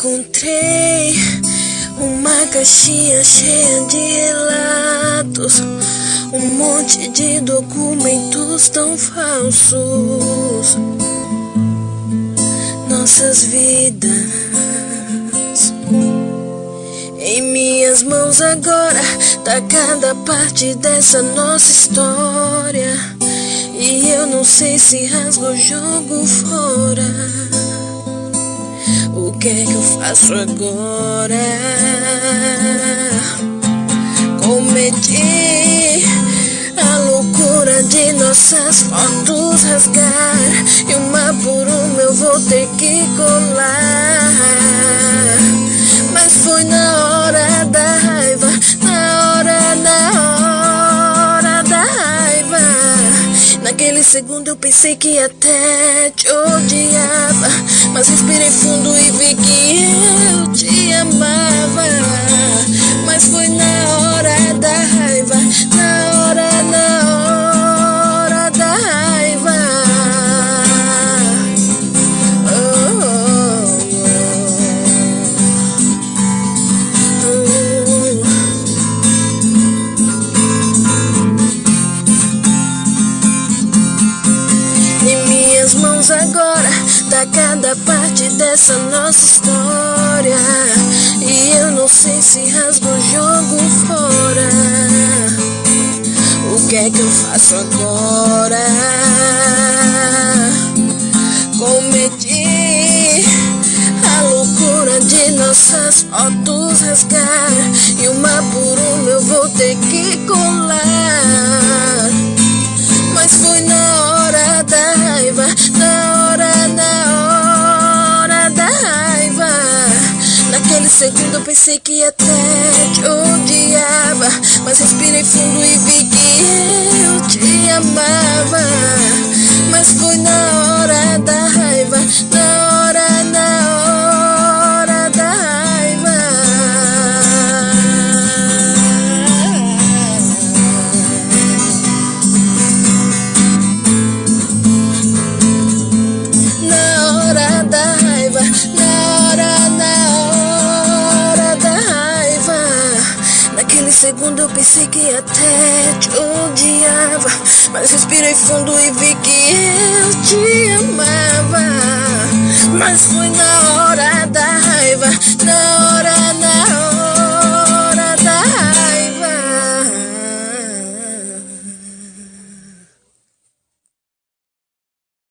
encontrei uma caixinha cheia de relatos, um monte de documentos tão falsos. Nossas vidas em minhas mãos agora tá cada parte dessa nossa história. E eu não sei se rasgo ou jogo fora. O que é que eu faço agora? Cometi a loucura de nossas fotos rasgar E uma por uma eu vou ter que colar. Mas foi na hora da raiva Na hora, na hora da raiva. Naquele segundo eu pensei que até te odiava dessa nossa história. E eu não sei se rasgo ou jogo fora. O que é que eu faço agora? Cometi a loucura de nossas fotos rasgar. E uma segundo pensei que até te odiava. Mas respirei fundo Naquele segundo eu pensei que até te odiava. Mas respirei fundo e vi que eu te amava. Mas foi na